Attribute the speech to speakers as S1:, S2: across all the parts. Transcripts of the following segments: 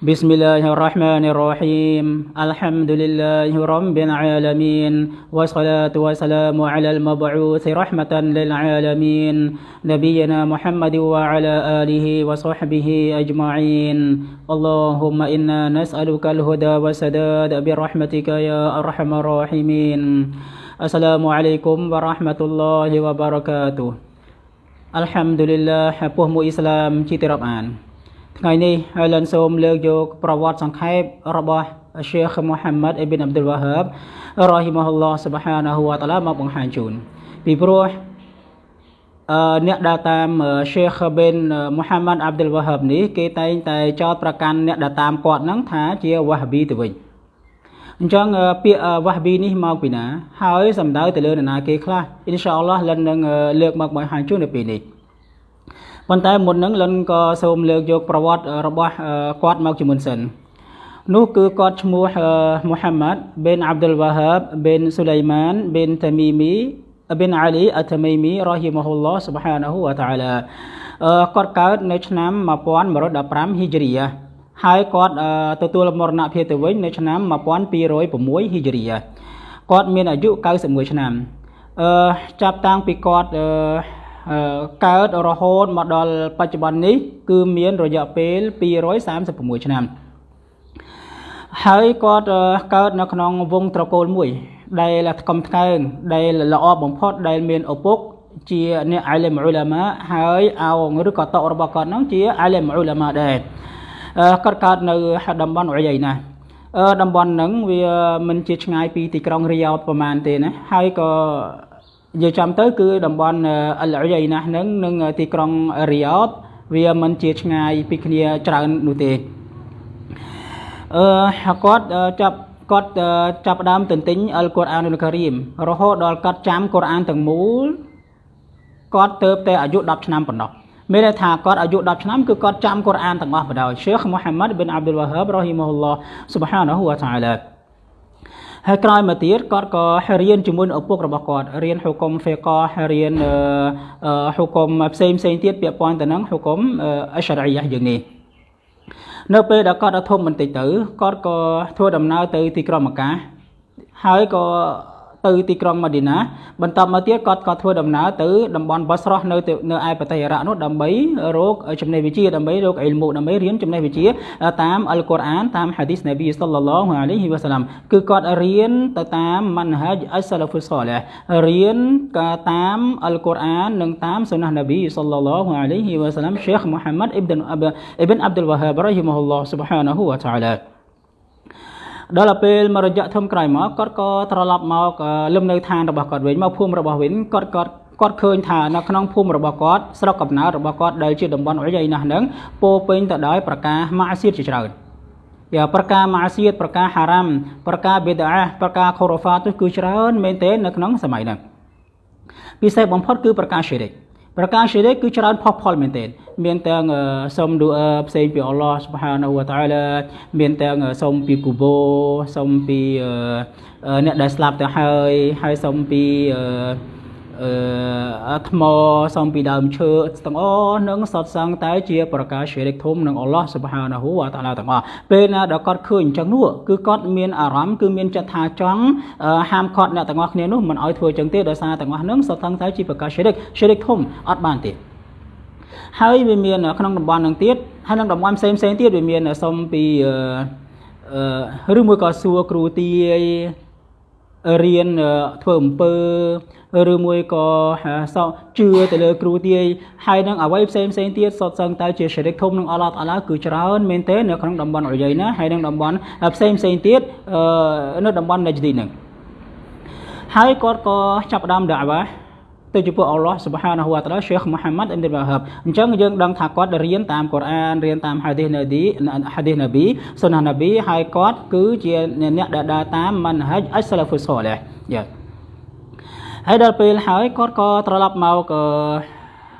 S1: بسم الله الرحمن الرحيم الحمد لله رب العالمين والصلاة والسلام على المبعوث رحمة للعالمين نبينا محمد وعلى آله وصحبه أجمعين اللهم إنا نسألك الهدى والسداد برحمتك يا أرحم الراحمين السلام عليكم ورحمة الله وبركاته الحمد لله ពុះមួយអ៊ីស្លាមជាទីរាប់អាន ថ្ងៃនេះហើយលិនសូមលើកយកប្រវត្តិសង្ខេបរបស់ Sheikh Muhammad ibn Abdul Wahhab rahimahullah subhanahu wa ta'ala មកបង្ហាញជូនពីព្រោះអឺអ្នកដែលតាម Sheikh bin Muhammad Abdul Wahhab នេះគេតែងតែចោទប្រកាន់អ្នកដែលតាមគាត់ហ្នឹងថាជា Wahhabi ទៅវិញអញ្ចឹងពាក្យ Wahhabi នេះមកពីណា ហើយសំដៅទៅលើនរណាគេខ្លះអ៊ីនសាអល់ឡោះលិននឹងលើកមកបង្ហាញជូននៅពេលនេះ ប៉ុន្តែមុននឹងលិនក៏សូមលើកយកប្រវត្តិរបស់គាត់មកជាមុនសិននោះគឺគាត់ឈ្មោះមូហាម៉ាត់ប៊ិនអាប់ឌុលវ៉ាហាបប៊ិនស៊ូឡៃម៉ានប៊ិនតាមីមីប៊ិនអាលីអតាមីមីរ៉ហ៊ីម៉ាហ៊ុលឡោះស៊ុបហានាហ៊ូវតាអាឡាគាត់កើតនៅឆ្នាំ1115ហ៊ីជ្រីយ៉ាហើយគាត់ទទួលមរណភាពទៅវិញនៅឆ្នាំ1206ហ៊ីជ្រីយ៉ាគាត់មានអាយុ91ឆ្នាំអឺចាប់តាំងពីគាត់អឺ កើតរហូតមកដល់បច្ចុប្បន្ននេះ គឺមានរយៈពេល236ឆ្នាំហើយគាត់កើតនៅក្នុងវងត្រកូលមួយ ដែលថ្កុំថ្កើងដែលល្អបំផុតដែលមានឪពុកជាអ្នកអាលីមអ៊ូឡាម៉ាហើយអោងឬក៏តករបស់គាត់ហ្នឹងជាអាលីមអ៊ូឡាម៉ាដែរគាត់កើតនៅតំបន់អ៊ុយណាតំបន់ហ្នឹងវាមិនជាឆ្ងាយពីទីក្រុងរីយ៉ោតប្រហែលទេណាហើយក៏ និយាយចំទៅគឺតំបន់អលអ៊ីណាហ្នឹងនិងទីក្រុងរីយ៉តវាមិនជាឆ្ងាយពីគ្នាច្រើននោះទេអឺគាត់ចាប់គាត់ចាប់ផ្ដើមទន្ទិញអលកុរអានុលការីមរហូតដល់គាត់ចាំកុរអានទាំងមូលគាត់ទៅតែអាយុ10ឆ្នាំប៉ុណ្ណោះមានន័យថាគាត់អាយុ10ឆ្នាំគឺគាត់ចាំកុរអានទាំងអស់បណ្ដោយ Sheikh Muhammad bin Abdul Wahhab rahimahullah subhanahu wa ta'ala ហើយក្រោយមកទៀតគាត់ក៏រៀនជាមួយនឹងឪពុករបស់គាត់រៀនហុកុំហ្វេករៀនហុកុំផ្សេងផ្សេងទៀតពាក់ព័ន្ធទៅនឹងហុកុំអេសារ៉ីយ៉ាយ៉ាងនេះនៅពេលដែលគាត់ដល់ធំបន្តិចទៅគាត់ក៏ធ្វើដំណើរទៅទីក្រុងម៉ាកាហើយក៏ ទៅទីក្រុងម៉ាឌីណាបន្ទាប់មកទៀតគាត់ក៏ធ្វើដំណើរទៅតំបន់បស្រោះនៅនៅឯប្រទេសអ៊ីរ៉ាក់នោះដើម្បីរកចំណេះវិជ្ជាដើម្បីរកអ៊ីលមូដើម្បីរៀនចំណេះវិជ្ជាតាមអល់កុរអានតាមហាឌីសនប៊ីសល្លឡោះអាឡៃហ៊ីវ៉ាសាឡាំគឺគាត់រៀនទៅតាមម៉ាន់ហាជអសាឡាហ្វុសលះរៀនក៏តាមអល់កុរអាននិងតាមសុណានប៊ីសល្លឡោះអាឡៃហ៊ីវ៉ាសាឡាំសេខមូហាម៉ាត់អ៊ីប៊ិនអ៊ី ប៊ិនអាប់ឌុលវ៉ាហាបរ៉ហ៊ីម៉ាហ៊ុលឡោះស៊ុបហានាហ៊ូវតាអាឡាដល់ពេលមករយៈធំក្រោយមកគាត់ក៏ត្រឡប់មកលំនៅឋានរបស់គាត់វិញមកភូមិរបស់វិញគាត់គាត់គាត់ឃើញថានៅក្នុងភូមិរបស់គាត់ស្រុកកំណើតរបស់គាត់ដែលជាតំបន់អុយណាស់ហ្នឹងពោពេញទៅដោយប្រការម៉ាសៀតជាច្រើនយ៉ាប្រការម៉ាសៀតប្រការហារ៉ាំប្រការបិដាប្រការខូរ៉ូហ្វាទគឺច្រើនមែនទែននៅក្នុងសម័យហ្នឹងពិសេសបំផុតគឺប្រការឈិរិក ប្រការឈិរិកគឺច្រើនផុសផុលមែនទែនមានទាំងសុំឌូអឺផ្សេងពីអល់ឡោះសុបហានវតាអាឡាមានទាំងសុំពីគូបូសុំពីអ្នកដែលស្លាប់ទៅហើយហើយសុំពីអឺអឺ ថ្មសំពីដើមឈើទាំងអស់នឹងសតសង្ឃតែជាប្រការជ្រិកធំនឹងអល់ឡោះសុបហានាហ៊ូវតាឡាទាំងអស់ពេលណាដែលគាត់ឃើញអញ្ចឹងនោះគឺគាត់មានអារម្មណ៍គឺមានចិត្តថាចង់ហាមឃាត់អ្នកទាំងអស់គ្នានោះមិនឲ្យធ្វើអញ្ចឹងទេដោយសារទាំងអស់នឹងសតសង្ឃតែជាប្រការជ្រិកជ្រិកធំអត់បានទេហើយវាមានក្នុងតំបន់នឹងទៀតហើយក្នុងតំបន់ផ្សេងផ្សេងទៀតវាមានសុំពីអឺឬមួយក៏សួរគ្រូទាយរៀនធ្វើអំពើ ឬមួយក៏សោជឿទៅលើគ្រូទាយហើយនឹងអ្វីផ្សេងផ្សេងទៀតសុទ្ធសឹងតែជាសេរីធំនឹងអល់ឡោះតាឡាគឺច្រើនមែនទេនៅក្នុងតំបន់អយណាហើយនឹងតំបន់ផ្សេងផ្សេងទៀតនៅតំបន់ណាជឌីនឹងហើយគាត់ក៏ចាប់ផ្ដើមដាវ៉ាទៅចំពោះអល់ឡោះសុបហានហូវតាឡាសេខមូហាម៉ាត់អ៊ីនឌីវ៉ាហាបអញ្ចឹងយើងដឹងថាគាត់រៀនតាមកូរ៉ានរៀនតាមហាឌីសណាឌីហាឌីសណាប៊ីសុនណាណាប៊ីហើយគាត់គឺជាអ្នកដែលដើរតាមម៉ាន់ហាច់អស្សាឡាហ្វុសលះយ៉ា ហើយដល់ពេលហើយគាត់ក៏ត្រឡប់មក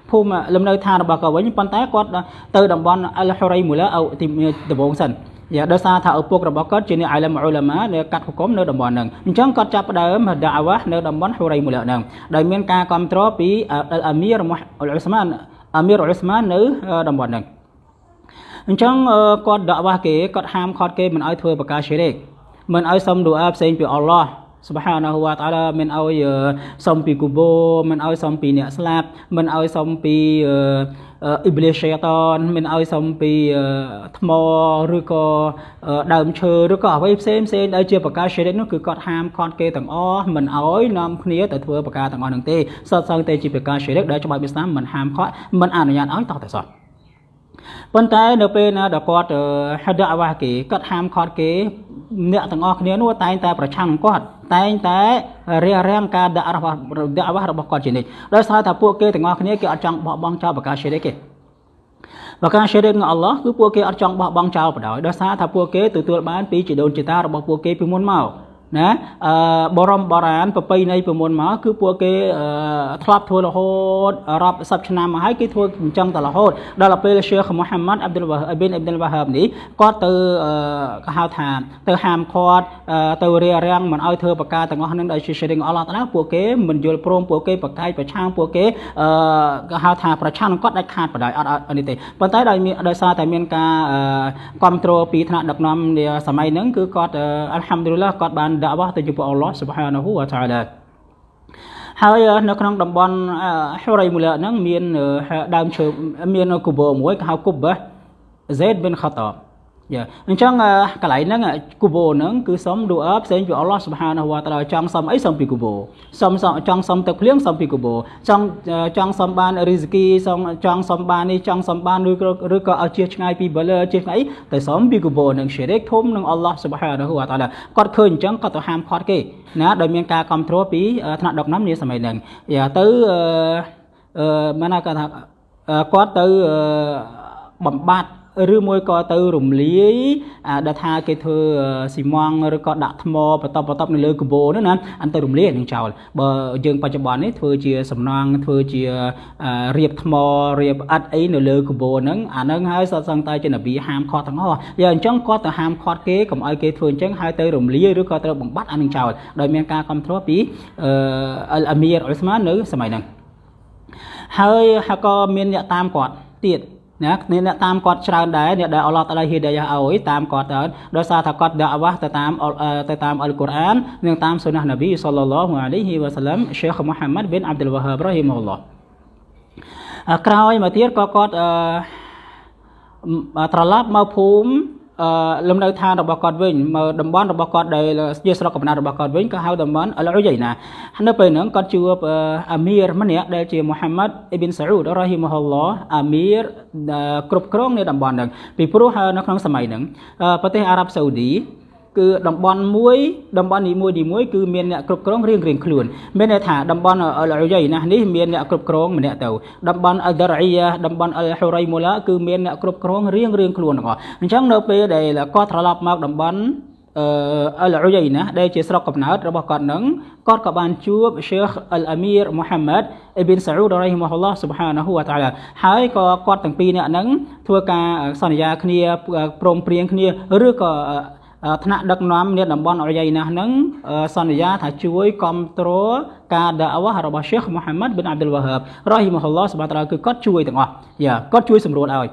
S1: ភូមិលំនៅឋានរបស់គាត់វិញប៉ុន្តែគាត់ទៅតំបន់អលហូរ៉ៃមូឡាអោទីដំបងសិនយ៉ាដោយសារថាឪពុករបស់គាត់ជាអ្នកអាលមអ៊ូឡាម៉ាដែលកាត់ហុគមនៅតំបន់ហ្នឹងអញ្ចឹងគាត់ចាប់ផ្ដើមដាវ៉ានៅតំបន់ហូរ៉ៃមូឡាហ្នឹងដោយមានការគ្រប់គ្រងពីអាមីរអ៊ុលអ៊ុស្មានអាមីរអ៊ុលអ៊ុស្មាននៅតំបន់ហ្នឹងអញ្ចឹងគាត់ដាក់វ៉ាគេគាត់ហាមខត់គេមិនឲ្យធ្វើបកាឈិរិកមិនឲ្យសុំឌូអាផ្សេងពីអល់ឡោះ subhanahu wa ta'ala មិនឲ្យសុំពីគូបូមិនឲ្យសុំពីអ្នកស្លាប់មិនឲ្យសុំពីអ៊ីប្លីសឆេតានមិនឲ្យសុំពីថ្មឬក៏ដើមឈើឬក៏អ្វីផ្សេងផ្សេងដែលជាប្រការ shirk នោះគឺគាត់ហាមខត់គេទាំងអស់មិនឲ្យនាំគ្នាទៅធ្វើប្រការទាំងអស់នឹងទេសតសឹងតែជាប្រការ shirk ដែលច្បាប់អ៊ីស្លាមមិនហាមខត់មិនអនុញ្ញាតឲ្យតោះតែសោះប៉ុន្តែនៅពេលណាដែលគាត់ហាដអាវ៉ាគេគាត់ហាមខត់គេអ្នកទាំងអស់គ្នានោះតែងតែប្រឆាំងគាត់ តែងតែរារាំងការដាក់របស់ដាក់របស់របស់គាត់ជានិច្ចដោយសារថាពួកគេទាំងអស់គ្នាគេអត់ចង់បោះបង់ចោលប្រការ syirik ទេប្រការ syirik នឹងអល់ឡោះគឺពួកគេអត់ចង់បោះបង់ចោលបណ្ដោយដោយសារថាពួកគេទទួលបានពីជីដូនជីតារបស់ពួកគេពីមុនមក ណាអឺបរមបរានប្រពៃណីពីមុនមកគឺពួកគេធ្លាប់ធ្វើរហូតរាប់សិបឆ្នាំមកហើយគេធ្វើអញ្ចឹងតរហូតដល់ពេល ሼ ខមូហាម៉ាត់អាប់ឌុលវ៉ាអប៊ីនអ៊ីប៊ុលវ៉ាហាបនេះគាត់ទៅគេហៅថាទៅហាមឃាត់ទៅរារាំងមិនឲ្យធ្វើបការទាំងអស់នឹងដោយជាសេរីអល់ឡោះតាឡាពួកគេមិនយល់ព្រមពួកគេប្រកាយប្រឆាំងពួកគេអឺគេហៅថាប្រឆាំងគាត់ដាច់ខាតបដ ாய் អត់អត់នេះទេប៉ុន្តែដោយដោយសារតែមានការគ្រប់គ្រងពីថ្នាក់ដឹកនាំសម័យហ្នឹងគឺគាត់អល់ហាំឌុលឡាគាត់បានដាក់វ៉ាទៅចំពោះអល់ឡោះ Subhanahu wa Ta'ala ហើយនៅក្នុងតំបន់ហូរ៉ៃមូឡាហ្នឹងមានដើមឈើមានគូបមួយគេហៅគូប Zaid bin Khattab យ៉ាអញ្ចឹងកន្លែងហ្នឹងគូបូហ្នឹងគឺសុំឌូអផ្សេងពីអល់ឡោះសុបហានវតាឡាចង់សុំអីសុំពីគូបូសុំចង់សុំទឹកភ្លៀងសុំពីគូបូចង់ចង់សុំបានរីហ្សគីសុំចង់សុំបាននេះចង់សុំបានឬឬក៏ឲ្យជៀសឆ្ងាយពីបលជៀសឆ្ងាយទៅសុំពីគូបូនឹងឈិរិកធំនឹងអល់ឡោះសុបហានវតាឡាគាត់ឃើញអញ្ចឹងគាត់ទៅហាមឃាត់គេណាដោយមានការគ្រប់គ្រងពីថ្នាក់ដឹកនាំនាសម័យហ្នឹងយ៉ាទៅអឺមិនណាគាត់ថាគាត់ទៅបំបត្តិ ឬមួយក៏ទៅរំលាយដែលថាគេធ្វើស៊ីម៉ងឬក៏ដាក់ថ្មបន្តបន្តនៅលើកាបូនោះណាអន្តរំលាយនឹងចោលបើយើងបច្ចុប្បន្ននេះធ្វើជាសំណង់ធ្វើជារៀបថ្មរៀបអិតអីនៅលើកាបូហ្នឹងអាហ្នឹងហើយសតសង្កតែជានប៊ីហាមខត់ទាំងអស់យ៉ាងអញ្ចឹងគាត់ទៅហាមខត់គេកុំឲ្យគេធ្វើអញ្ចឹងហើយទៅរំលាយឬក៏ត្រូវបំបត្តិអានឹងចោលដោយមានការគ្រប់គ្រងពីអលអាមីរអ៊ុស្មាននៅសម័យហ្នឹងហើយក៏មានអ្នកតាមគាត់ទៀត ណាគ្នាអ្នកតាមគាត់ច្រើនដែរអ្នកដែលអល់ឡោះតាឡាហ៊ីដាយ៉ាឲ្យតាមគាត់ទៅដោយសារថាគាត់ដាក់វ៉ាស់ទៅតាមទៅតាមអល់កុរអាននិងតាមសុណានប៊ីសល្លឡោះអាឡៃហ៊ីវ៉ាសាឡាំសេខមូហាម៉ាត់ប៊ីនអាប់ឌុលវ៉ាហាបរ៉ហ៊ីម៉ុលឡោះក្រោយមកទៀតក៏គាត់ត្រឡប់មកភូមិ លំនៅឋានរបស់គាត់វិញមកតំបន់របស់គាត់ដែលជាស្រុកកំណើតរបស់គាត់វិញក៏ហៅតំបន់អលអ៊ុយណានៅពេលហ្នឹងគាត់ជួបអាមីរម្នាក់ដែលជាមូហាម៉ាត់អ៊ីប៊ីនសាអ៊ូដរ៉ហ៊ីម៉ូហឡោះអាមីរគ្រប់គ្រងនៅតំបន់ហ្នឹងពីព្រោះនៅក្នុងសម័យហ្នឹងប្រទេសអារ៉ាប់សាអូឌី គឺតំបន់មួយតំបន់នីមួយនីមួយគឺមានអ្នកគ្រប់គ្រងរៀងរៀងខ្លួនមានន័យថាតំបន់អលយណានេះមានអ្នកគ្រប់គ្រងម្នាក់ទៅតំបន់អលដរអ៊ីយ៉ាតំបន់អលហូរៃមូឡាគឺមានអ្នកគ្រប់គ្រងរៀងរៀងខ្លួនទាំងអស់អញ្ចឹងនៅពេលដែលគាត់ត្រឡប់មកតំបន់អឺអលអ៊ុយណាដែលជាស្រុកកំណើតរបស់គាត់នឹងគាត់ក៏បានជួប Sheikh Al Amir Muhammad Ibn Saud រ៉ៃម៉ាហ៊ុលឡោះ Subhanahu wa ta'ala ហើយក៏គាត់ទាំងពីរនាក់ហ្នឹងធ្វើការសន្យាគ្នាព្រមព្រៀងគ្នាឬក៏ ថ្នាក់ដឹកនាំនៃតំបន់អរិយណាស់ហ្នឹងសន្យាថាជួយគ្រប់គ្រងការដាវ៉ារបស់ Sheikh Muhammad bin Abdul Wahhab រ៉ហ៊ីម៉ាហ៊ុលឡោះសុបាតាឡាគឺគាត់ជួយទាំងអស់យ៉ាគាត់ជួយសម្រួលឲ្យ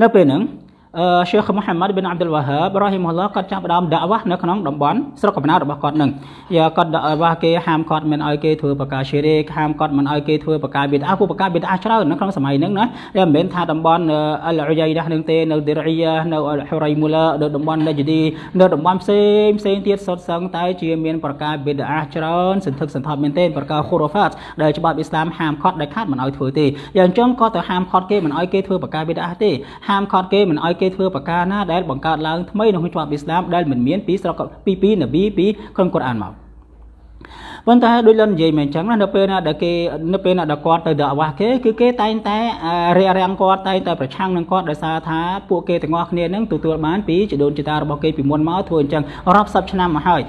S1: នៅពេលហ្នឹង អឺ Sheikh Muhammad bin Abdul Wahhab រ៉ហ៊ីម៉ុលឡោះគាត់ចាប់ផ្ដើមដាក់វ៉ានៅក្នុងតំបន់ស្រុកកំណើតរបស់គាត់នឹងយ៉ាគាត់ដាក់វ៉ាគេហាមគាត់មិនឲ្យគេធ្វើបកាឈេរេហាមគាត់មិនឲ្យគេធ្វើបកាបិដអាពួកបកាបិដអាច្រើននៅក្នុងសម័យហ្នឹងណាតែមិនមែនថាតំបន់អលអ៊ុយដានឹងទេនៅឌីរ៉ីយ៉ានៅអលហូរ៉ៃមូឡានៅតំបន់ណាជឌីនៅតំបន់ផ្សេងផ្សេងទៀតសុទ្ធសឹងតែជាមានប្រកាបិដអាច្រើនសន្ធឹកសន្ធាប់មែនទេប្រកាខូរ៉ូហ្វាតដែលច្បាប់អ៊ីស្លាមហាមគាត់ដែលខាត់មិនឲ្យធ្វើទេយ៉ាងអញ្ចឹងក៏ទៅហាមគាត់គេមិនឲ្យគេធ្វើបកាបិដអាទេហាមគាត់គេមិនឲ្យគេធ្វើបកាណាដែលបង្កើតឡើងថ្មីនៅក្នុងច្បាប់អ៊ីស្លាមដែលមិនមានពីស្រុកពីពីនប៊ីពីក្នុងកូរ៉ានមកប៉ុន្តែដូចលន់និយាយមកអញ្ចឹងណានៅពេលណាដែលគេនៅពេលណាដែលគាត់ទៅដាក់អាវ៉ាស់គេគឺគេតែងតែរារាំងគាត់តែងតែប្រឆាំងនឹងគាត់ដោយសារថាពួកគេទាំងអស់គ្នានឹងទទួលបានពីជីដូនជីតារបស់គេពីមុនមកធ្វើអញ្ចឹងរាប់សិបឆ្នាំមកហើយ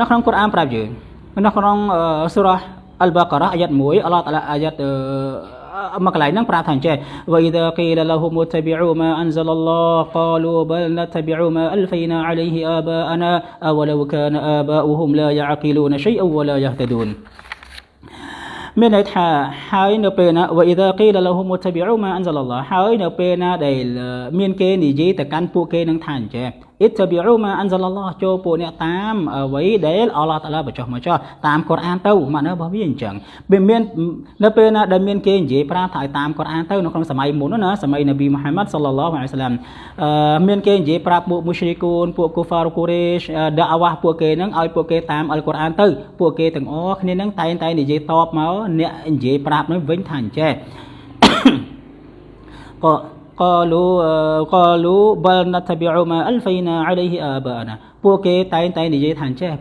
S1: នៅក្នុងកូរ៉ានប្រាប់យើងនៅក្នុងសូរ៉ាអលបាការ៉ាអាយ៉ាត់1អល់ឡោះតាឡាអាយ៉ាត់ មកកន្លែងហ្នឹងប្រាប់ថាអញ្ចេះវៃដាគីលលហ៊ុមតបិឧមាអានសលឡោះកលូបលណតបិឧមាអលហ្វៃណាអាឡៃហ៊ីអាបាអាណាអវលវកានអាបាអ៊ូហ៊ុមឡាយ៉ាអកិលូនឆៃអវឡាយ៉ាហតដូនមានន័យថាហើយនៅពេលណាវ៉ៃដាគីលឡហ៊ុមតបិឧមាអានសលឡោះហើយនៅពេលណាដែលមានគេនិយាយទៅកាន់ពួកគេនឹងថាអញ្ចេះ អ៊ីតប៊ីអ៊ូម៉ាអានសាឡឡោះចូលពួកអ្នកតាមអ្វីដែលអល់ឡោះតាឡាបញ្ចុះមកចោះតាមកូរ៉ានទៅម៉ាក់នៅរបស់វាអញ្ចឹងវាមាននៅពេលណាដែលមានគេនិយាយប្រាប់ថាឲ្យតាមកូរ៉ានទៅនៅក្នុងសម័យមុនណាសម័យនប៊ីមូហាម៉ាត់សាឡឡោះអាឡៃសាឡាមអឺមានគេនិយាយប្រាប់ពួកមូស្រីគូនពួកកូហ្វារកូរ៉េសដាអាវ៉ាពួកគេនឹងឲ្យពួកគេតាមអល់កូរ៉ានទៅពួកគេទាំងអស់គ្នានឹងតែងតែនិយាយតបមកអ្នកនិយាយប្រាប់នឹងវិញថាអញ្ចេះក៏ قالوا قالوا بل نتبع ما الفينا عليه آباءنا ពួកគេតែងតែនិយាយថាអញ្ចេះ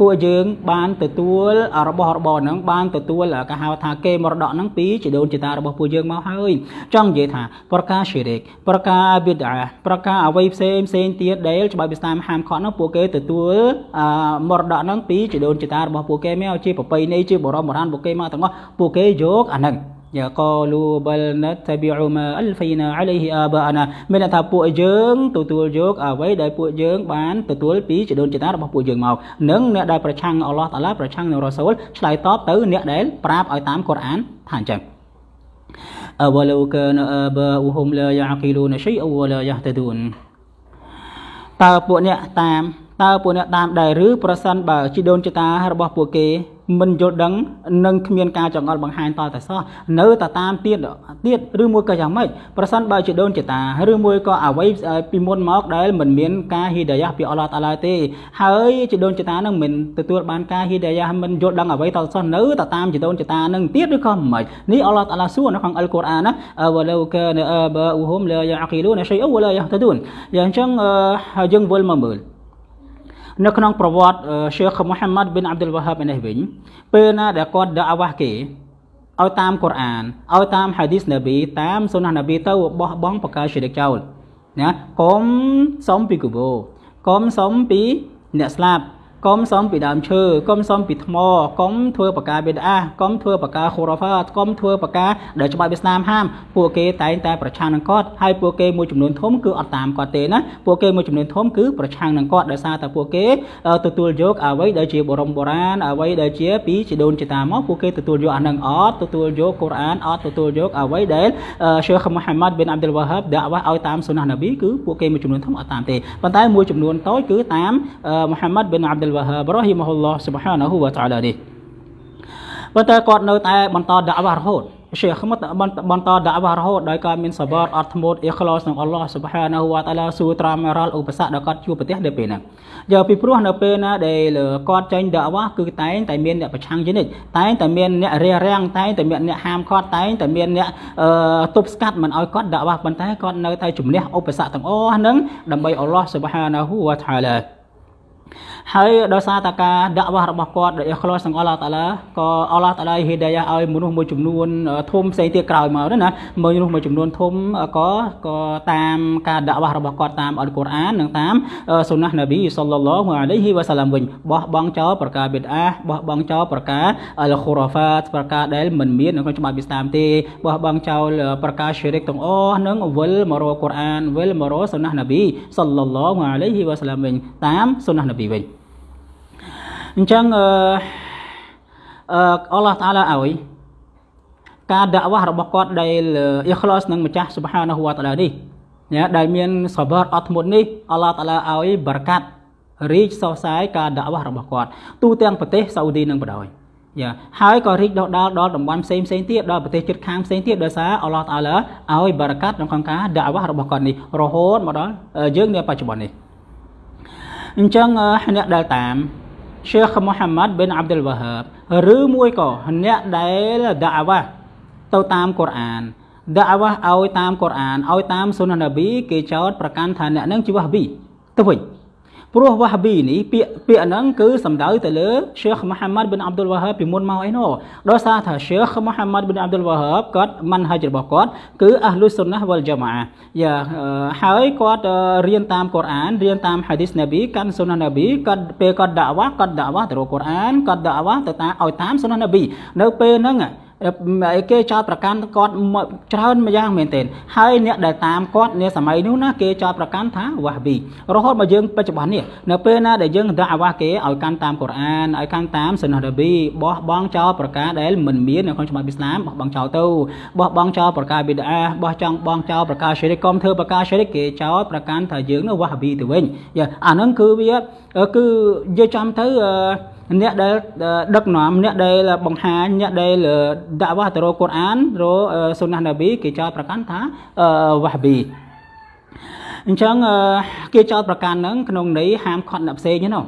S1: ពួកយើងបានទទួលរបស់របរហ្នឹងបានទទួលគេហៅថាគេមរតកហ្នឹងពីជីដូនជីតារបស់ពួកយើងមកហើយចង់និយាយថាប្រការឈីរិកប្រការប៊ីដាប្រការអ្វីផ្សេងផ្សេងទៀតដែលច្បាប់ឥស្លាមហាមឃាត់ហ្នឹងពួកគេទទួលមរតកហ្នឹងពីជីដូនជីតារបស់ពួកគេមកជាប្រពៃណីជាបរមបុរាណពួកគេមកទាំងអស់ពួកគេយកអាហ្នឹង យ៉ាកលូបលណតប៊ីអ៊ូម៉ាអលហ្វីណាអាឡៃហ៊ីអាបាណាមានថាពួកយើងទទួលយកអ្វីដែលពួកយើងបានទទួលពីជីដូនជីតារបស់ពួកយើងមកនិងអ្នកដែលប្រឆាំងអល់ឡោះតាឡាប្រឆាំងនឹងរ៉ាស៊ូលឆ្លើយតបទៅអ្នកដែលប្រាប់ឲ្យតាមកូរ៉ានថាអញ្ចឹង أولو كان آباؤهم لا يعقلون شيئا ولا يهتدون តើពួកអ្នកតាមតើពួកអ្នកតាមដែរឬប្រសិនបើជីដូនជីតារបស់ពួកគេ មិនយល់ដឹងនិងគ្មានការចង្អុលបង្ហាញតតែសោះនៅតែតាមទៀតទៀតឬមួយក៏យ៉ាងម៉េចប្រសិនបើជាដូនជាតាឬមួយក៏អ្វីពីមុនមកដែលមិនមានការហ៊ីដាយ៉ាពីអល់ឡោះតាឡាទេហើយជាដូនជាតានឹងមិនទទួលបានការហ៊ីដាយ៉ាមិនយល់ដឹងអ្វីតតែសោះនៅតែតាមជាដូនជាតានឹងទៀតឬក៏មិនម៉េចនេះអល់ឡោះតាឡាសួរនៅក្នុងអល់កុរអានណាវ៉ាឡូកានអាបាអ៊ូហ៊ុមឡាយ៉ាអគីលូនឆៃអូវឡាយ៉ាហ្តាឌូនយ៉ាងចឹងយើងវិលមកមើល នៅក្នុងប្រវត្តិ ሼ ខមូហាម៉ាត់ប៊ីនអាប់ឌុលវ៉ាហាបនេះវិញពេលណាដែលគាត់ដាវ៉ាគេឲ្យតាមកូរ៉ានឲ្យតាមហាឌីសនប៊ីតាមសុណានប៊ីទៅបោះបង់បកាឈិរកចោលណាកុំសុំពីគូបោកុំសុំពីអ្នកស្លាប់ កុំសំពីដើមឈើកុំសំពីថ្មកុំធ្វើបកាបេដាកុំធ្វើបកាខូរ៉ាហ្វាកុំធ្វើបកាដែលច្បាប់ឥស្លាមហាមពួកគេតែងតែប្រឆាំងនឹងគាត់ហើយពួកគេមួយចំនួនធំគឺអត់តាមគាត់ទេណាពួកគេមួយចំនួនធំគឺប្រឆាំងនឹងគាត់ដោយសារតែពួកគេទទួលយកអ្វីដែលជាបរមបុរាណអ្វីដែលជាពីជីដូនជីតាមកពួកគេទទួលយកអានឹងអត់ទទួលយកកូរ៉ានអត់ទទួលយកអ្វីដែល ሼ ខមូហាម៉ាត់ប៊ីនអាប់ឌុលវ៉ាហាបដាក់ឲ្យតាមសុណានប៊ីគឺពួកគេមួយចំនួនធំអត់តាមទេប៉ុន្តែមួយចំនួនតូចគឺតាមមូហាម៉ាត់ប៊ីនអាប់ឌុល Abdul Wahhab រ៉ហ៊ីមហ៊ុលឡោះ Subhanahu wa Ta'ala នេះប៉ុន្តែគាត់នៅតែបន្តដាក់វ៉ារហូតឈេខមតបន្តដាក់វ៉ារហូតដោយការមានសបតអត់ធ្មត់អ៊ីខ្លោសនឹងអល់ឡោះ Subhanahu wa Ta'ala សួរត្រាំរាល់ឧបសគ្គដែលគាត់ជួបប្រទះនៅពេលហ្នឹងយកពីព្រោះនៅពេលណាដែលគាត់ចេញដាក់វ៉ាគឺតែងតែមានអ្នកប្រឆាំងជានិច្ចតែងតែមានអ្នករារាំងតែងតែមានអ្នកហាមឃាត់តែងតែមានអ្នកទប់ស្កាត់មិនឲ្យគាត់ដាក់វ៉ាប៉ុន្តែគាត់នៅតែជំនះឧបសគ្គទាំងអស់ហ្នឹងដើម្បីអល់ឡោះ Subhanahu wa Ta'ala ហ៊ូវតាឡាហើយដោយសារតែការដាក់វ៉ាស់របស់គាត់ដោយអ៊ីខ្លោសទាំងអល់ឡោះតាឡាក៏អល់ឡោះតាឡាហេដាយ៉ាឲ្យមនុស្សមួយចំនួនធំផ្សេងទៀតក្រោយមកណាមនុស្សមួយចំនួនធំក៏ក៏តាមការដាក់វ៉ាស់របស់គាត់តាមអល់កុរអាននិងតាមសុណានប៊ីសល្លឡោះអាឡៃហ៊ីវ៉ាសាឡាមវិញបោះបង់ចោលប្រការបិទអាបោះបង់ចោលប្រការអលខូរ៉ាហ្វាតប្រការដែលមិនមាននៅក្នុងច្បាប់ឥស្លាមទេបោះបង់ចោលប្រការឈិរិកទាំងអស់នឹងវិលមករកកុរអានវិលមករកសុណានប៊ីសល្លឡោះអាឡៃហ៊ីវ៉ាសាឡាមវិញតាមសុណានប៊ីវិញ អញ្ចឹងអឺអល់ឡោះតាឡាឲ្យការដាក់វ៉ាស់របស់គាត់ដែលអ៊ីខ្លោសនឹងម្ចាស់សុបហានហូវតាឡានេះណាដែលមានសបរអត់ធ្មត់នេះអល់ឡោះតាឡាឲ្យបរកាត់រីកសរសើរការដាក់វ៉ាស់របស់គាត់ទូទាំងប្រទេសសាអូឌីនឹងបដ ாய் យ៉ាហើយក៏រីកដុះដាលដល់តំបន់ផ្សេងផ្សេងទៀតដល់ប្រទេសជិតខាងផ្សេងទៀតដោយសារអល់ឡោះតាឡាឲ្យបរកាត់ក្នុងក្នុងការដាក់វ៉ាស់របស់គាត់នេះរហូតមកដល់យើងនៅបច្ចុប្បន្ននេះអញ្ចឹងអ្នកដែលតាម Sheikh Muhammad bin Abdul Wahab ឬមួយក៏អ្នកដែលដាវ៉ាទៅតាមកូរ៉ានដាវ៉ាឲ្យតាមកូរ៉ានឲ្យតាមសុនណប៊ីគេចោតប្រកាន់ថាអ្នកនឹងជាវ៉ាប៊ីទៅវិញ ព្រោះវ៉ាហាប៊ីនេះពាក្យពាក្យហ្នឹងគឺសំដៅទៅលើ Sheikh Muhammad bin Abdul Wahhab ពីមុនមកអីណោះដោយសារថា Sheikh Muhammad bin Abdul Wahhab គាត់មិនហាច់របស់គាត់គឺអះលុសុនណាវល ජ មាយ៉ាហើយគាត់រៀនតាមកូរ៉ានរៀនតាមហាឌីសណាប៊ីកាន់សុនណាណាប៊ីគាត់ពេលគាត់ដាក់វ៉ាគាត់ដាក់វ៉ាទៅរកកូរ៉ានគាត់ដាក់វ៉ាទៅតាមឲ្យតាមសុនណាណាប៊ីនៅពេលហ្នឹង គេចោតប្រកាន់គាត់ច្រើនម្យ៉ាងមែនទែនហើយអ្នកដែលតាមគាត់នាសម័យនោះណាគេចោតប្រកាន់ថាវ៉ាប៊ីរហូតមកយើងបច្ចុប្បន្ននេះនៅពេលណាដែលយើងដាក់អាវ៉ាគេឲ្យកាន់តាមកូរ៉ានឲ្យកាន់តាមសុណានប៊ីបោះបង់ចោលប្រការដែលមិនមាននៅក្នុងច្បាប់អ៊ីស្លាមបោះបង់ចោលទៅបោះបង់ចោលប្រការប៊ីដាបោះចង់បង់ចោលប្រការសេរីកុំធ្វើប្រការសេរីគេចោលប្រកាន់ថាយើងនោះវ៉ាប៊ីទៅវិញអាហ្នឹងគឺវាគឺនិយាយចំទៅអ្នកដែលដឹកនាំអ្នកដែលបង្ហាញអ្នកដែលដាក់វ៉ាទៅរកកូរ៉ានរកសុណានប៊ីគេចោទប្រកាន់ថាវ៉ាប៊ីអញ្ចឹងគេចោទប្រកាន់ហ្នឹងក្នុងន័យហាមខត់អ្នកផ្សេងហ្នឹង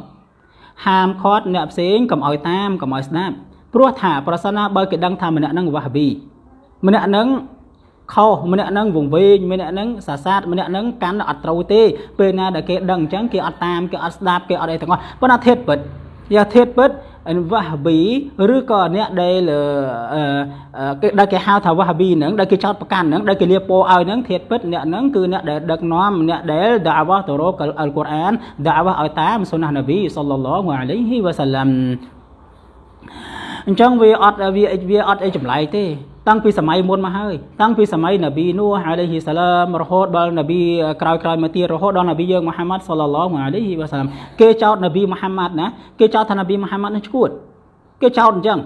S1: ហាមខត់អ្នកផ្សេងកុំឲ្យតាមកុំឲ្យស្ដាប់ព្រោះថាប្រសិនណាបើគេដឹងថាម្នាក់ហ្នឹងវ៉ាប៊ីម្នាក់ហ្នឹងខុសម្នាក់ហ្នឹងវង្វេងម្នាក់ហ្នឹងសាសាតម្នាក់ហ្នឹងកាន់អត់ត្រូវទេពេលណាដែលគេដឹងអញ្ចឹងគេអត់តាមគេអត់ស្ដាប់គេអត់អីទាំងអស់ប៉ុន្តែធៀបពិត យ៉ាធៀបពិតវ៉ាប៊ីឬក៏អ្នកដែលគេដែលគេហៅថាវ៉ាប៊ីហ្នឹងដែលគេចោតប្រកាន់ហ្នឹងដែលគេលៀបពោឲ្យហ្នឹងធៀបពិតអ្នកហ្នឹងគឺអ្នកដែលដឹកនាំអ្នកដែលដាវ៉ាទៅរកអល់កុរអានដាវ៉ាឲ្យតាមសុណានប៊ីសល្លឡោះអាឡៃហ៊ីវ៉ាសាឡាំអញ្ចឹងវាអត់វាវាអត់អីចម្លែកទេ តាំងពីសម័យមុនមកហើយតាំងពីសម័យនប៊ីនូហ៍អាឡៃហ៊ីសាឡាមរហូតដល់នប៊ីក្រោយក្រោយមកទៀតរហូតដល់នប៊ីយើងមូហាម៉ាត់សល្លឡោះអាឡៃហ៊ីវ៉ាសាឡាមគេចោតនប៊ីមូហាម៉ាត់ណាគេចោតថានប៊ីមូហាម៉ាត់នឹងឈួតគេចោតអញ្ចឹង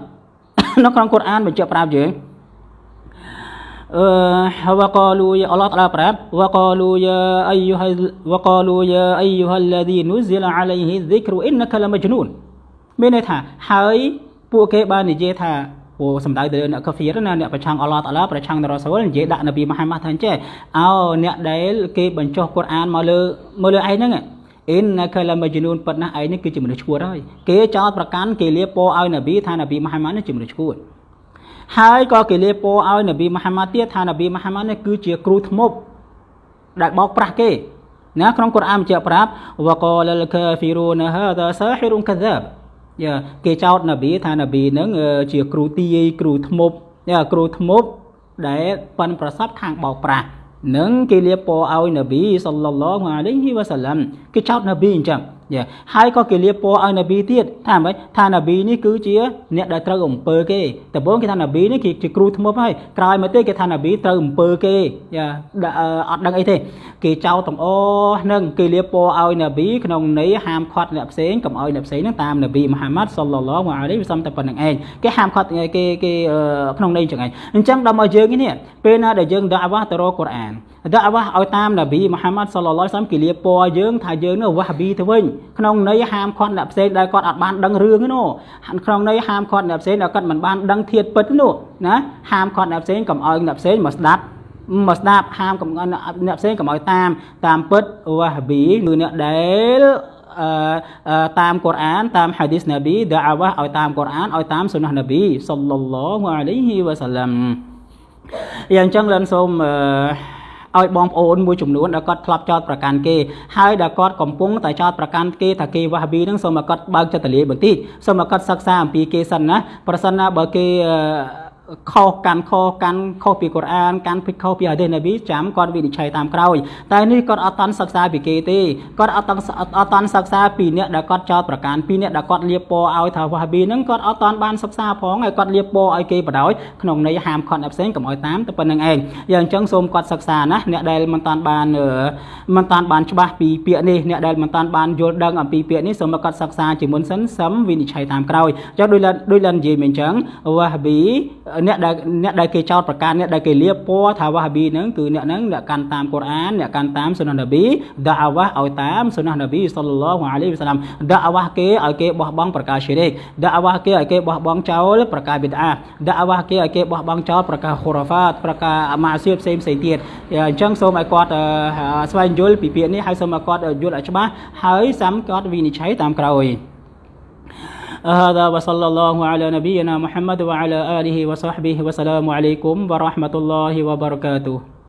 S1: នៅក្នុងកូរ៉ានបញ្ជាក់ប្រាប់យើងអឺវកលូយអល់ឡោះតាឡាប្រាប់វកលូយអៃយូហវកលូយអៃយូហល្លាឌីនុសិលអាឡៃហ៊ីឌីក្រអ៊ីនកលមជ្នូនមានន័យថាហើយពួកគេបាននិយាយថា ព្រោះសំដៅទៅអ្នកកាហ្វៀរណាអ្នកប្រឆាំងអល់ឡោះតាឡាប្រឆាំងនរ៉ាស៊ូលនិយាយដាក់នប៊ីមហាម៉ាត់ថាអញ្ចេះអោអ្នកដែលគេបញ្ចុះកូរ៉ានមកលើមកលើឯងហ្នឹងអ៊ីនណាកាឡាមជនូនប៉ុណ្ណាឯងនេះគឺជាមនុស្សឈួតហើយគេចោតប្រកាន់គេលាពោឲ្យនប៊ីថានប៊ីមហាម៉ាត់នេះជាមនុស្សឈួតហើយក៏គេលាពោឲ្យនប៊ីមហាម៉ាត់ទៀតថានប៊ីមហាម៉ាត់នេះគឺជាគ្រូធ្មប់ដែលបោកប្រាស់គេណាក្នុងកូរ៉ានបញ្ជាក់ប្រាប់វកលលកាហ្វីរូនហាដាសាហ៊ីរុនកាហ្សាបយ៉ា គេចោតនប៊ីថានប៊ីនឹងជាគ្រូទាយគ្រូធ្មប់យ៉ាគ្រូធ្មប់ដែលប៉ិនប្រសពខាងបោកប្រាស់នឹងគេលៀបពណ៌ឲ្យនប៊ីសល្លឡោះអាឡៃហ៊ីវ៉ាសាឡាំគេចោតនប៊ីអញ្ចឹង យ៉ាហើយក៏គេលៀបពណ៌ឲ្យនប៊ីទៀតថាម៉េចថានប៊ីនេះគឺជាអ្នកដែលត្រូវអំពើគេដំបូងគេថានប៊ីនេះគឺជាគ្រូធ្មប់ហើយក្រោយមកទេគេថានប៊ីត្រូវអំពើគេយ៉ាអត់ដឹងអីទេគេចោទទាំងអស់នឹងគេលៀបពណ៌ឲ្យនប៊ីក្នុងន័យហាមឃាត់អ្នកផ្សេងកុំឲ្យអ្នកផ្សេងនឹងតាមនប៊ីមហាម៉ាត់សល្លឡោះអាឡៃវិសំតែប៉ុណ្្នឹងឯងគេហាមឃាត់គេគេក្នុងន័យចឹងឯងអញ្ចឹងដល់មកយើងនេះពេលណាដែលយើងដាក់អាវ៉ាទៅរកកូរ៉ានដាក់អាវ៉ាឲ្យតាមនប៊ីមហាម៉ាត់សល្លឡោះសាមគេលៀបពណ៌យើងថាយើងនោះវ៉ាប៊ីទៅវិញក្នុងន័យហាមឃាត់អ្នកផ្សេងដែលគាត់អត់បានដឹងរឿងនោះក្នុងន័យហាមឃាត់អ្នកផ្សេងដែលគាត់មិនបានដឹងធាតពិតនោះណាហាមឃាត់អ្នកផ្សេងកុំឲ្យអ្នកផ្សេងមកស្ដាប់មកស្ដាប់ហាមកុំអ្នកផ្សេងកុំឲ្យតាមតាមពិតវ៉ាប៊ីគឺអ្នកដែលតាមកូរ៉ានតាមហាឌីសណាប៊ីដាវ៉ាឲ្យតាមកូរ៉ានឲ្យតាមសុណាណាប៊ីសល្លឡោះអាឡៃហ៊ីវ៉ាសាឡាំយ៉ាងចឹងលិនសូមអឺ ឲ្យបងប្អូនមួយចំនួនដែលគាត់ធ្លាប់ចោតប្រកាន់គេហើយដែលគាត់កំពុងតែចោតប្រកាន់គេថាគេវ៉ាហាប៊ីហ្នឹងសូមឲ្យគាត់បើកចិត្តទលាបន្តិចសូមឲ្យគាត់សិក្សាអំពីគេសិនណាប្រសិនណាបើគេ ខុសកាន់ខុសកាន់ខុសពីកូរ៉ានកាន់ភិកខុសពីហាឌីសនប៊ីចាំគាត់វិនិច្ឆ័យតាមក្រោយតែនេះគាត់អត់តាន់សិក្សាពីគេទេគាត់អត់តាន់អត់តាន់សិក្សាពីអ្នកដែលគាត់ចោតប្រកាន់ពីអ្នកដែលគាត់លៀបពណ៌ឲ្យថាវ៉ាហាប៊ីហ្នឹងគាត់អត់តាន់បានសិក្សាផងហើយគាត់លៀបពណ៌ឲ្យគេបដ ாய் ក្នុងន័យហាមខត់អ្នកផ្សេងកុំឲ្យតាមតែប៉ុណ្្នឹងឯងយ៉ាងអញ្ចឹងសូមគាត់សិក្សាណាអ្នកដែលមិនតាន់បានមិនតាន់បានច្បាស់ពីពាក្យនេះអ្នកដែលមិនតាន់បានយល់ដឹងអំពីពាក្យនេះសូមគាត់សិក្សាជាមុនសិនសឹមវិនិច្ឆ័យតាមក្រោយចុះដូចដូចលនិយាយមែនអញ្ចឹងវ៉ាហាប៊ីអ្នកដែលអ្នកដែលគេចោតប្រកាសអ្នកដែលគេលៀបពណ៌ថាវ៉ាហាប៊ីហ្នឹងគឺអ្នកហ្នឹងអ្នកកាន់តាមកូរ៉ានអ្នកកាន់តាមសុណានប៊ីដាវ៉ាឲ្យតាមសុណានប៊ីសល្លឡោះអាឡៃវសាឡាមដាវ៉ាគេឲ្យគេបោះបង់ប្រការឈីរិកដាវ៉ាគេឲ្យគេបោះបង់ចោលប្រការបិទអាដាវ៉ាគេឲ្យគេបោះបង់ចោលប្រការខូរ៉ាហ្វាតប្រការអាម៉ាសៀបផ្សេងផ្សេងទៀតអញ្ចឹងសូមឲ្យគាត់ស្វែងយល់ពីពាក្យនេះហើយសូមឲ្យគាត់យល់ឲ្យច្បាស់ហើយសាំគាត់វិនិច្ឆ័យតាមក្រោយ هذا وصلى الله على نبينا محمد وعلى آله وصحبه وسلام عليكم ورحمة الله وبركاته